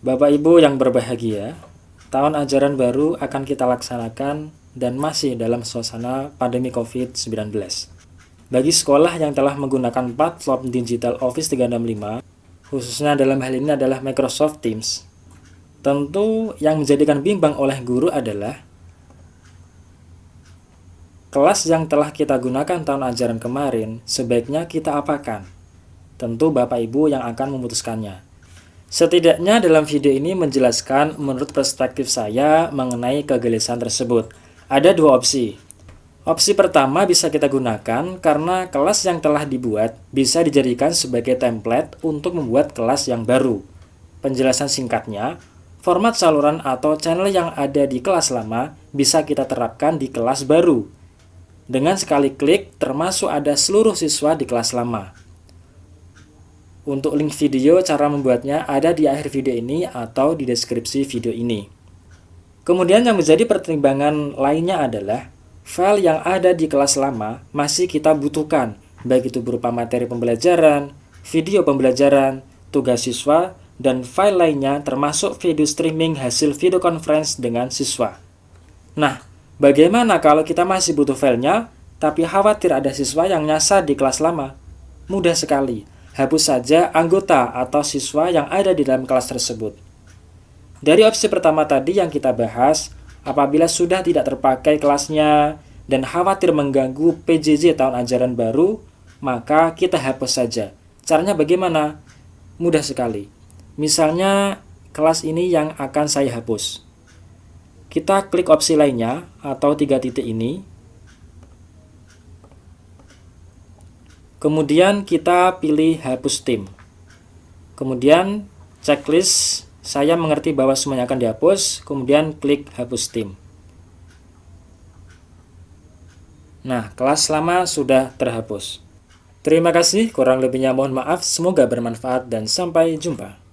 Bapak Ibu yang berbahagia, tahun ajaran baru akan kita laksanakan dan masih dalam suasana pandemi COVID-19. Bagi sekolah yang telah menggunakan platform digital Office 365, khususnya dalam hal ini adalah Microsoft Teams, tentu yang menjadikan bimbang oleh guru adalah kelas yang telah kita gunakan tahun ajaran kemarin sebaiknya kita apakan. Tentu Bapak Ibu yang akan memutuskannya. Setidaknya dalam video ini menjelaskan menurut perspektif saya mengenai kegelisahan tersebut. Ada dua opsi. Opsi pertama bisa kita gunakan karena kelas yang telah dibuat bisa dijadikan sebagai template untuk membuat kelas yang baru. Penjelasan singkatnya, format saluran atau channel yang ada di kelas lama bisa kita terapkan di kelas baru. Dengan sekali klik, termasuk ada seluruh siswa di kelas lama. Untuk link video cara membuatnya ada di akhir video ini atau di deskripsi video ini. Kemudian yang menjadi pertimbangan lainnya adalah file yang ada di kelas lama masih kita butuhkan, baik itu berupa materi pembelajaran, video pembelajaran, tugas siswa, dan file lainnya termasuk video streaming hasil video conference dengan siswa. Nah, bagaimana kalau kita masih butuh filenya, tapi khawatir ada siswa yang nyasar di kelas lama? Mudah sekali, hapus saja anggota atau siswa yang ada di dalam kelas tersebut. Dari opsi pertama tadi yang kita bahas, apabila sudah tidak terpakai kelasnya dan khawatir mengganggu PJJ tahun ajaran baru, maka kita hapus saja. Caranya bagaimana? Mudah sekali. Misalnya, kelas ini yang akan saya hapus. Kita klik opsi lainnya atau tiga titik ini. Kemudian kita pilih hapus tim. Kemudian checklist saya mengerti bahwa semuanya akan dihapus, kemudian klik hapus tim. Nah, kelas lama sudah terhapus. Terima kasih, kurang lebihnya mohon maaf, semoga bermanfaat dan sampai jumpa.